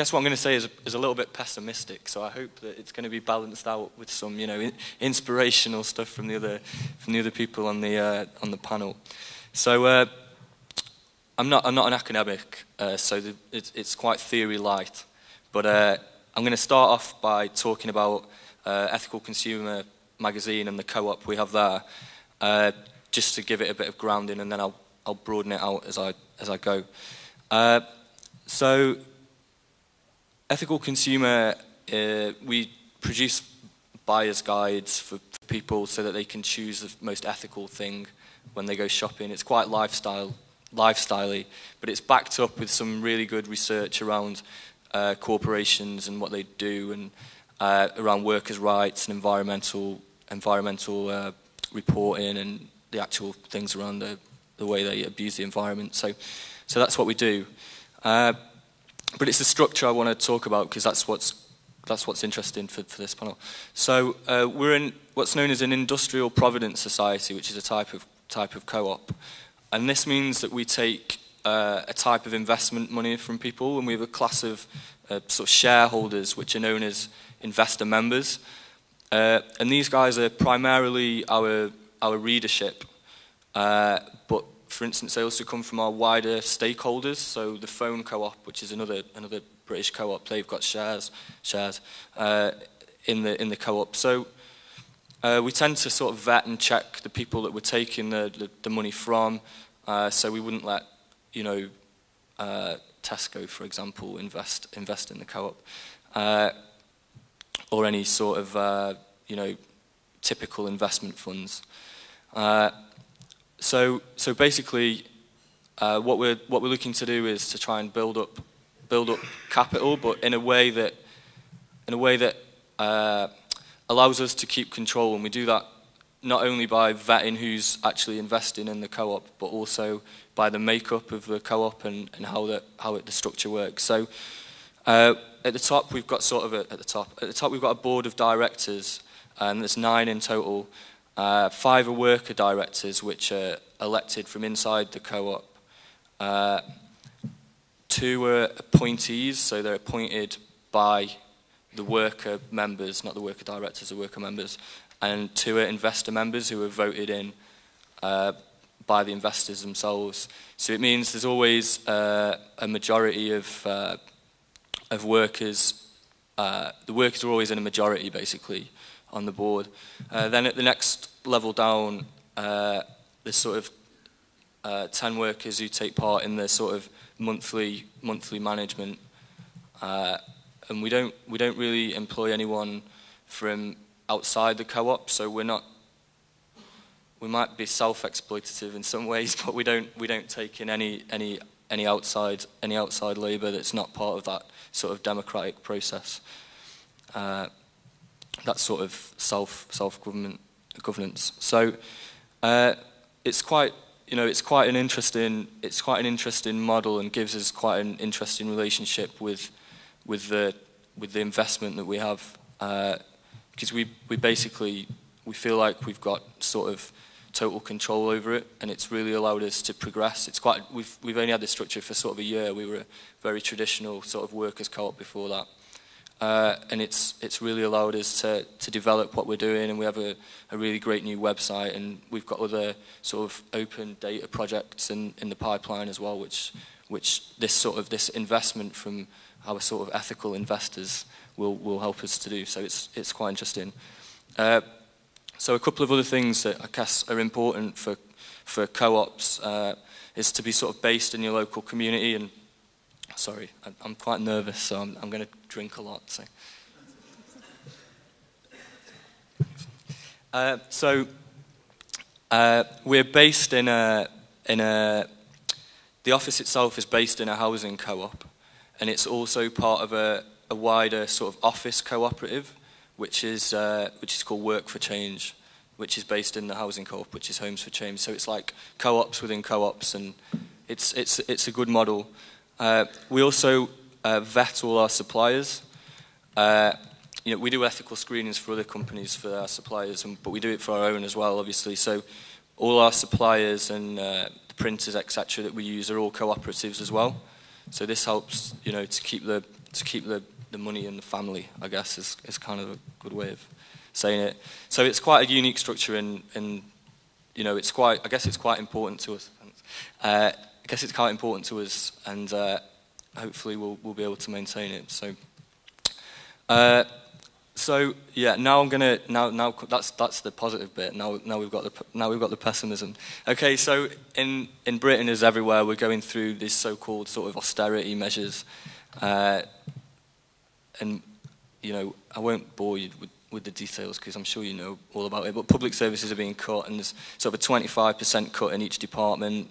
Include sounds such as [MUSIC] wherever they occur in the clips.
guess what I'm going to say is, is a little bit pessimistic. So I hope that it's going to be balanced out with some, you know, inspirational stuff from the other from the other people on the uh, on the panel. So uh, I'm not I'm not an academic, uh, so the, it's, it's quite theory light. But uh, I'm going to start off by talking about uh, Ethical Consumer magazine and the co-op we have there, uh, just to give it a bit of grounding, and then I'll I'll broaden it out as I as I go. so Ethical consumer, uh, we produce buyer's guides for, for people so that they can choose the most ethical thing when they go shopping. It's quite lifestyle, lifestyley, but it's backed up with some really good research around uh, corporations and what they do, and uh, around workers' rights and environmental environmental uh, reporting and the actual things around the, the way they abuse the environment. So, so that's what we do. But it's the structure I want to talk about because that's what's that's what's interesting for, for this panel. So uh, we're in what's known as an industrial provident society, which is a type of type of co-op, and this means that we take uh, a type of investment money from people, and we have a class of uh, sort of shareholders, which are known as investor members, uh, and these guys are primarily our our readership, uh, but for instance, they also come from our wider stakeholders. So the phone co-op, which is another another British co-op, they've got shares shares uh, in the in the co-op. So uh, we tend to sort of vet and check the people that we're taking the the, the money from. Uh, so we wouldn't let you know uh, Tesco, for example, invest invest in the co-op uh, or any sort of uh, you know typical investment funds. So, so basically, uh, what we're what we're looking to do is to try and build up build up capital, but in a way that in a way that uh, allows us to keep control, and we do that not only by vetting who's actually investing in the co-op, but also by the makeup of the co-op and, and how the how it, the structure works. So. Uh, at the top, we've got sort of a, at the top. At the top, we've got a board of directors, and there's nine in total. Uh, five are worker directors, which are elected from inside the co-op. Uh, two are appointees, so they're appointed by the worker members, not the worker directors, the worker members. And two are investor members who are voted in uh, by the investors themselves. So it means there's always uh, a majority of, uh, of workers. Uh, the workers are always in a majority, basically, on the board. then at the next level down, uh, there's sort of uh, 10 workers who take part in the sort of monthly monthly management. Uh, and we don't, we don't really employ anyone from outside the co-op, so we're not, we might be self-exploitative in some [LAUGHS] ways, but we don't, we don't take in any, any, any outside, any outside labour that's not part of that sort of democratic process. Uh, that sort of self, self-government governance. So uh, it's quite you know it's quite an interesting it's quite an interesting model and gives us quite an interesting relationship with with the with the investment that we have because uh, we we basically we feel like we've got sort of total control over it and it's really allowed us to progress. It's quite we've we've only had this structure for sort of a year. We were a very traditional sort of workers co-op before that uh, and it's it's really allowed us to to develop what we're doing and we have a, a really great new website and we've got other sort of open data projects in in the pipeline as well which which this sort of this investment from our sort of ethical investors will will help us to do. So it's it's quite interesting. Uh, so a couple of other things that I guess are important for for co-ops uh, is to be sort of based in your local community and Sorry, I'm quite nervous, so I'm, I'm going to drink a lot. So, uh, so uh, we're based in a in a. The office itself is based in a housing co-op, and it's also part of a, a wider sort of office cooperative, which is uh, which is called Work for Change, which is based in the housing co-op, which is Homes for Change. So it's like co-ops within co-ops, and it's it's it's a good model. Uh, we also uh, vet all our suppliers. Uh, you know, we do ethical screenings for other companies for our suppliers, and, but we do it for our own as well, obviously. So all our suppliers and uh, printers, etc., that we use are all cooperatives as well. So this helps, you know, to keep the to keep the, the money in the family. I guess is is kind of a good way of saying it. So it's quite a unique structure, and and you know, it's quite. I guess it's quite important to us. Uh, I guess it's quite important to us, and uh, hopefully we'll, we'll be able to maintain it. So, uh, so yeah, now I'm gonna now now that's that's the positive bit. Now now we've got the now we've got the pessimism. Okay, so in in Britain as everywhere, we're going through these so-called sort of austerity measures, uh, and you know I won't bore you with with the details because I'm sure you know all about it. But public services are being cut, and there's sort of a 25% cut in each department.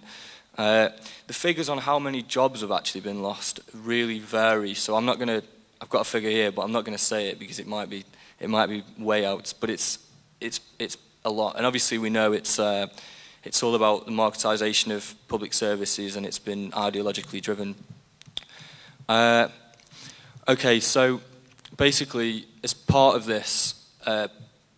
Uh, the figures on how many jobs have actually been lost really vary. So I'm not going to. I've got a figure here, but I'm not going to say it because it might be it might be way out. But it's it's it's a lot, and obviously we know it's. Uh, it's all about the marketisation of public services, and it's been ideologically driven. Uh, okay, so basically, as part of this uh,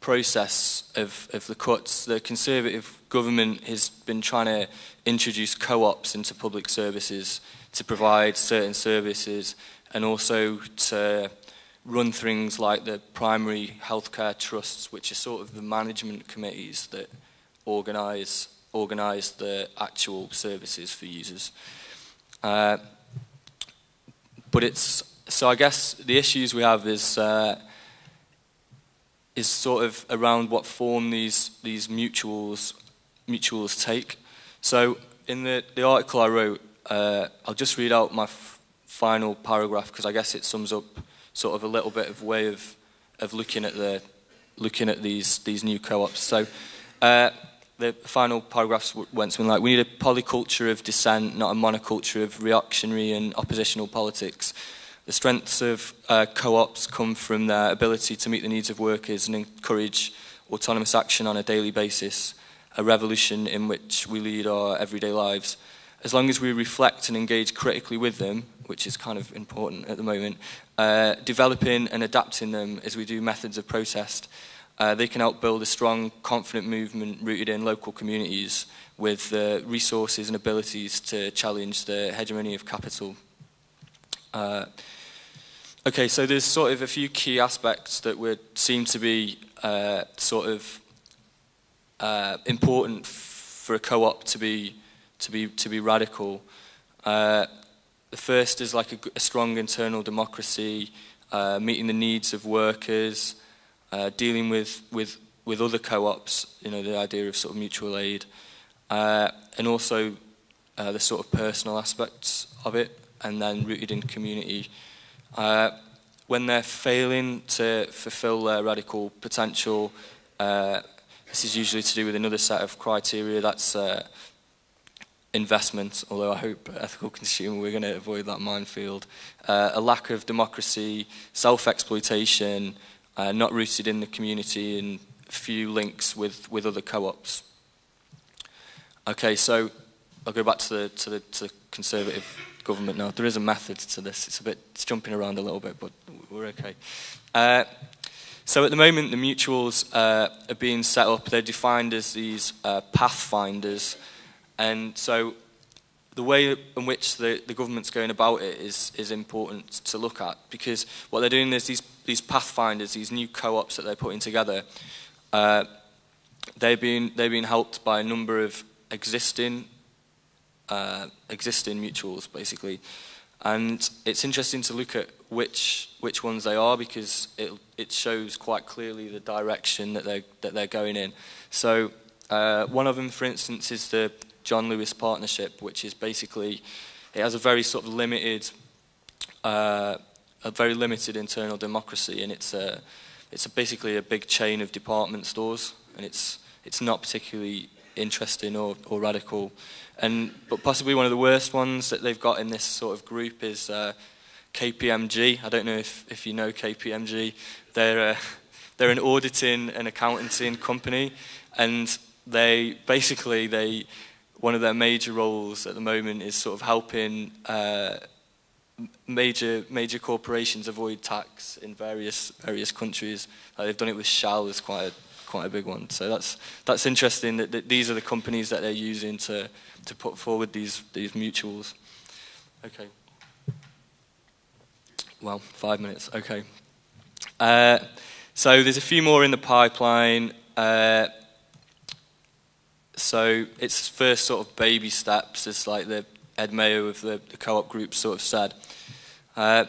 process of, of the cuts, the Conservative government has been trying to introduce co-ops into public services to provide certain services and also to run things like the primary healthcare trusts, which are sort of the management committees that organise organise the actual services for users. Uh, but it's so I guess the issues we have is uh, is sort of around what form these these mutuals mutuals take. So in the, the article I wrote, uh, I'll just read out my final paragraph because I guess it sums up sort of a little bit of way of of looking at the looking at these these new co-ops. So uh, the final paragraphs went something like, we need a polyculture of dissent, not a monoculture of reactionary and oppositional politics. The strengths of uh, co-ops come from their ability to meet the needs of workers and encourage autonomous action on a daily basis, a revolution in which we lead our everyday lives. As long as we reflect and engage critically with them, which is kind of important at the moment, uh, developing and adapting them as we do methods of protest, uh, they can help build a strong, confident movement rooted in local communities with the resources and abilities to challenge the hegemony of capital. Uh, okay, so there's sort of a few key aspects that would seem to be uh, sort of uh, important for a co-op to be to be to be radical. Uh, the first is like a, a strong internal democracy, uh, meeting the needs of workers, uh, dealing with with with other co-ops. You know, the idea of sort of mutual aid, and also the sort of personal aspects of it and then rooted in community. Uh, when they're failing to fulfill their radical potential, uh, this is usually to do with another set of criteria, that's uh, investment, although I hope ethical consumer, we're going to avoid that minefield, uh, a lack of democracy, self-exploitation, uh, not rooted in the community and few links with, with other co-ops. Okay, so I'll go back to the, to the, to the conservative government now. There is a method to this. It's a bit it's jumping around a little bit, but we're okay. Uh, so at the moment, the mutuals uh, are being set up. They're defined as these uh, pathfinders, and so the way in which the, the government's going about it is is important to look at because what they're doing is these these pathfinders, these new co-ops that they're putting together. Uh, they've been they've been helped by a number of existing uh, existing mutuals, basically. And it's interesting to look at which which ones they are because it it shows quite clearly the direction that they that they're going in. So uh, one of them, for instance, is the John Lewis Partnership, which is basically it has a very sort of limited, uh, a very limited internal democracy, and it's a it's a basically a big chain of department stores, and it's it's not particularly interesting or, or radical. And but possibly one of the worst ones that they've got in this sort of group is uh, KPMG. I don't know if, if you know KPMG. They're uh, [LAUGHS] they're an auditing and accounting company, and they basically they one of their major roles at the moment is sort of helping uh, major major corporations avoid tax in various various countries. Like they've done it with Shell as quite a quite a big one. So that's that's interesting that, that these are the companies that they're using to to put forward these these mutuals. Okay. well, five minutes, okay. Uh, so there's a few more in the pipeline. Uh, so it's first sort of baby steps, as like the Ed Mayo of the, the co-op group sort of said. Uh,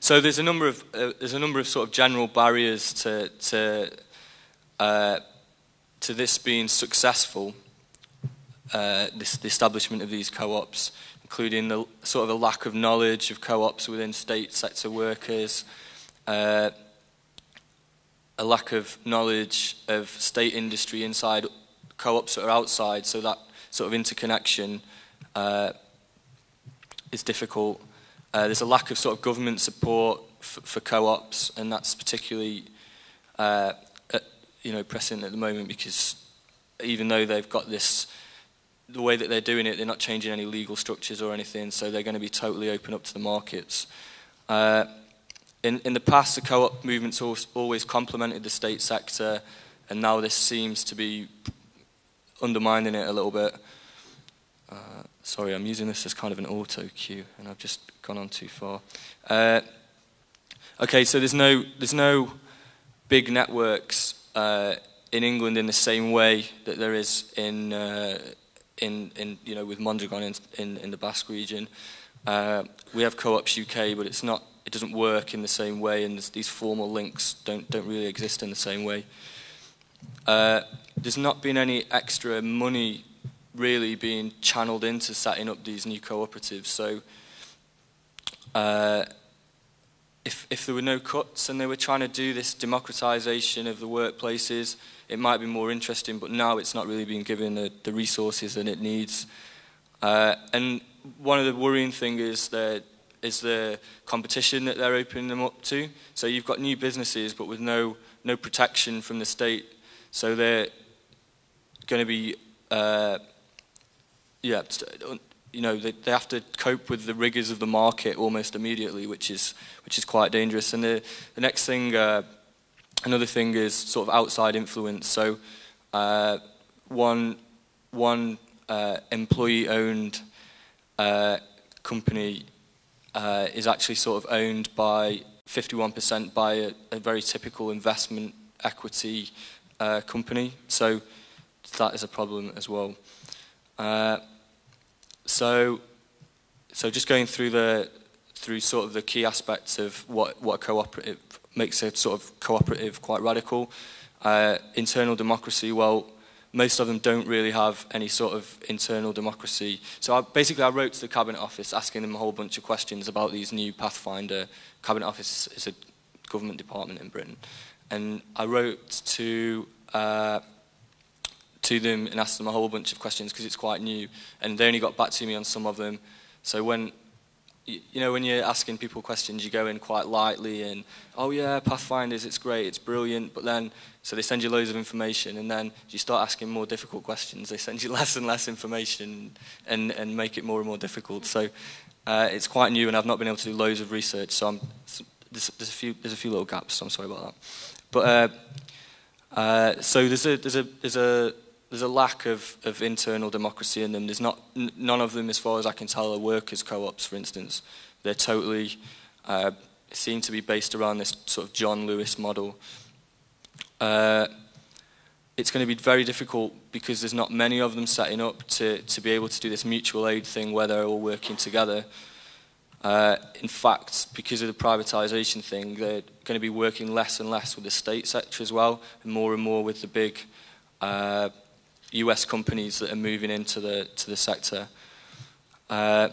so there's a number of uh, there's a number of sort of general barriers to to uh, to this being successful. Uh, this the establishment of these co-ops, including the sort of a lack of knowledge of co-ops within state sector workers, uh, a lack of knowledge of state industry inside co-ops that are outside, so that sort of interconnection uh, is difficult. Uh, there's a lack of sort of government support for co-ops, and that's particularly uh, you know present at the moment because even though they've got this, the way that they're doing it, they're not changing any legal structures or anything, so they're going to be totally open up to the markets. Uh, in, in the past, the co-op movement's always complemented the state sector, and now this seems to be undermining it a little bit. Uh, sorry, I'm using this as kind of an auto cue, and I've just gone on too far. Uh, okay, so there's no there's no big networks uh, in England in the same way that there is in uh, in in you know with Mondragon in in, in the Basque region. Uh, we have Co-ops UK, but it's not it doesn't work in the same way, and these formal links don't don't really exist in the same way. Uh, there's not been any extra money really being channeled into setting up these new cooperatives. So uh, if, if there were no cuts and they were trying to do this democratization of the workplaces, it might be more interesting, but now it's not really being given the, the resources that it needs. Uh, and one of the worrying things is that is the competition that they're opening them up to. So you've got new businesses, but with no no protection from the state. So they're going to be, uh, yeah, you know, they, they have to cope with the rigors of the market almost immediately, which is which is quite dangerous. And the the next thing, uh, another thing is sort of outside influence. So uh, one one uh, employee-owned uh, company uh, is actually sort of owned by 51% by a, a very typical investment equity uh, company. So that is a problem as well. Uh, So, so just going through the through sort of the key aspects of what what a cooperative makes a sort of cooperative quite radical. Uh, internal democracy, well, most of them don't really have any sort of internal democracy. So I, basically I wrote to the Cabinet Office asking them a whole bunch of questions about these new Pathfinder. Cabinet Office is a government department in Britain. And I wrote to uh, to them and asked them a whole bunch of questions because it's quite new. And they only got back to me on some of them. So when you know, when you're asking people questions, you go in quite lightly and, oh yeah, Pathfinders, it's great, it's brilliant, but then, so they send you loads of information, and then you start asking more difficult questions, they send you [LAUGHS] less and less information and, and make it more and more difficult. So uh, it's quite new, and I've not been able to do loads of research, so I'm, there's, there's, a few, there's a few little gaps, so I'm sorry about that. But, uh, uh, so there's a, there's a, there's a, there's a lack of, of internal democracy in them. There's not none of them, as far as I can tell, are workers' co-ops, for instance. They're totally uh, seem to be based around this sort of John Lewis model. Uh, it's going to be very difficult because there's not many of them setting up to, to be able to do this mutual aid thing where they're all working together. Uh, in fact, because of the privatisation thing, they're going to be working less and less with the state sector as well, and more and more with the big uh, US companies that are moving into the, to the sector. Uh,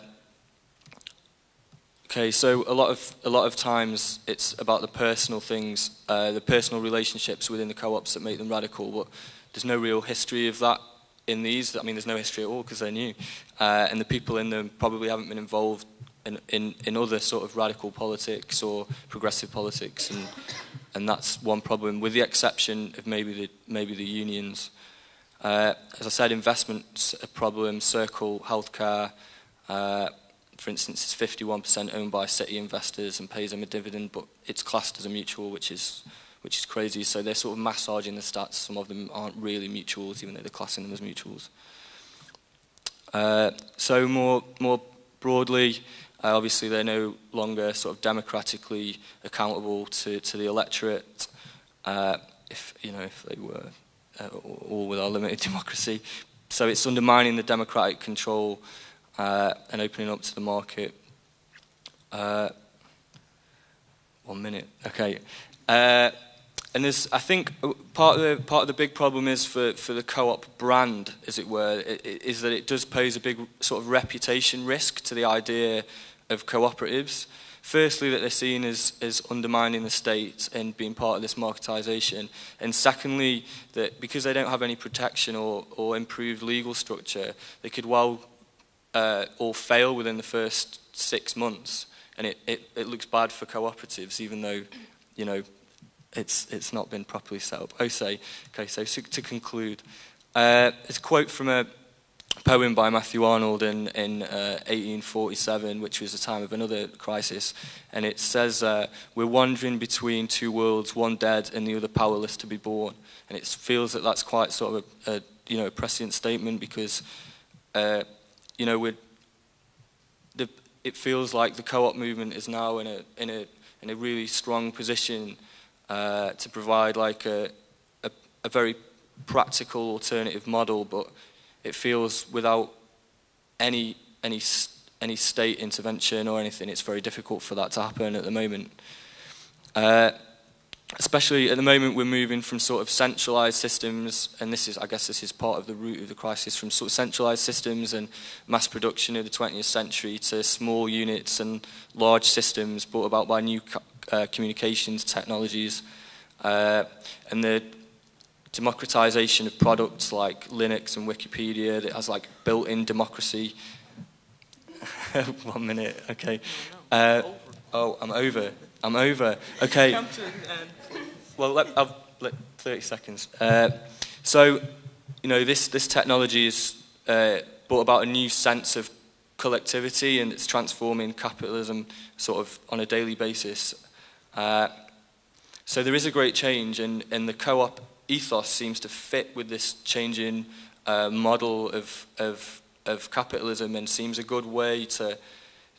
okay, so a lot of a lot of times it's about the personal things, uh, the personal relationships within the co-ops that make them radical. But there's no real history of that in these. I mean, there's no history at all because they're new, uh, and the people in them probably haven't been involved in, in in other sort of radical politics or progressive politics, and and that's one problem, with the exception of maybe the maybe the unions. Uh, as I said, investments a problem, Circle, healthcare, uh, for instance, is 51% owned by city investors and pays them a dividend, but it's classed as a mutual, which is which is crazy. So they're sort of massaging the stats. Some of them aren't really mutuals, even though they're classing them as mutuals. Uh, so more more broadly, uh, obviously they're no longer sort of democratically accountable to, to the electorate. Uh, if you know if they were uh, all with our limited [LAUGHS] democracy. So it's undermining the democratic control uh, and opening up to the market. Uh, one minute, okay. Uh, and there's, I think uh, part of the, part of the big problem is for, for the co-op brand, as it were, is that it does pose a big sort of reputation risk to the idea of cooperatives. Uh, Firstly, that they're seen as, as undermining the state and being part of this marketisation. And secondly, that because they don't have any protection or, or improved legal structure, they could well uh, all fail within the first six months. And it, it, it looks bad for cooperatives, even though, you know, it's, it's not been properly set up. Okay, so to conclude, uh, it's a quote from a poem by Matthew Arnold in, in uh, 1847, which was the time of another crisis. And it says, uh, We're wandering between two worlds, one dead and the other powerless to be born. And it feels that that's quite sort of a, a you know, a prescient statement because, uh, you know, we're, the, it feels like the co-op movement is now in a, in a, in a really strong position uh, to provide like a, a, a very practical alternative model, but it feels without any any any state intervention or anything, it's very difficult for that to happen at the moment. Uh, especially at the moment we're moving from sort of centralized systems and this is I guess this is part of the root of the crisis from sort of centralized systems and mass production of the 20th century to small units and large systems brought about by new uh, communications technologies uh, and the democratization of products like Linux and Wikipedia that has like built-in democracy. [LAUGHS] One minute, okay. Uh, oh, I'm over. I'm over. Okay. Well, let, I've, let, 30 seconds. Uh, so, you know, this, this technology has uh, brought about a new sense of collectivity and it's transforming capitalism sort of on a daily basis. Uh, so there is a great change and, and the co-op ethos seems to fit with this changing uh, model of, of, of capitalism and seems a good way to,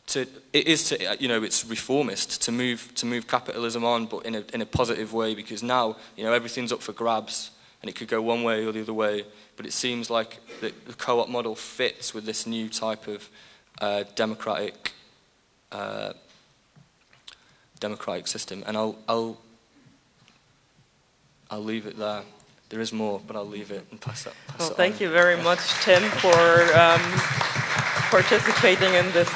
to it is to you know it's reformist to move to move capitalism on but in a in a positive way because now you know everything's up for grabs and it could go one way or the other way but it seems like the, the co-op model fits with this new type of uh, democratic uh, democratic system. And I'll I'll I'll leave it there. There is more, but I'll leave it and pass it. Pass well, it thank on. you very much, Tim, for um, participating in this.